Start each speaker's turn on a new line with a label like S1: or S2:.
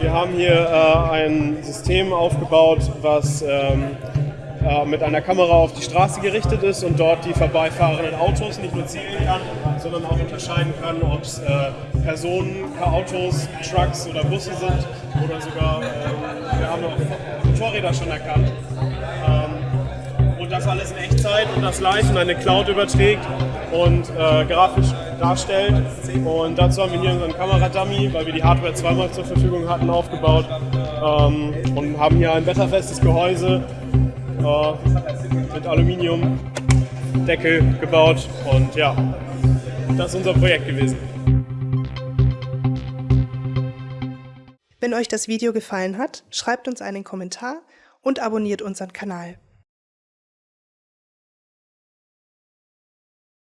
S1: Wir haben hier äh, ein System aufgebaut, was ähm, äh, mit einer Kamera auf die Straße gerichtet ist und dort die vorbeifahrenden Autos nicht nur zählen kann, sondern auch unterscheiden kann, ob es äh, Personen, Autos, Trucks oder Busse sind oder sogar, äh, wir haben auch Motorräder schon erkannt. Ähm, und das alles in Echtzeit und das live in eine Cloud überträgt und äh, grafisch darstellt. Und dazu haben wir hier unseren Kameradummy, weil wir die Hardware zweimal zur Verfügung hatten, aufgebaut ähm, und haben hier ein wetterfestes Gehäuse äh, mit Aluminiumdeckel gebaut und ja, das ist unser Projekt gewesen.
S2: Wenn euch das Video gefallen hat, schreibt uns einen Kommentar und abonniert unseren Kanal.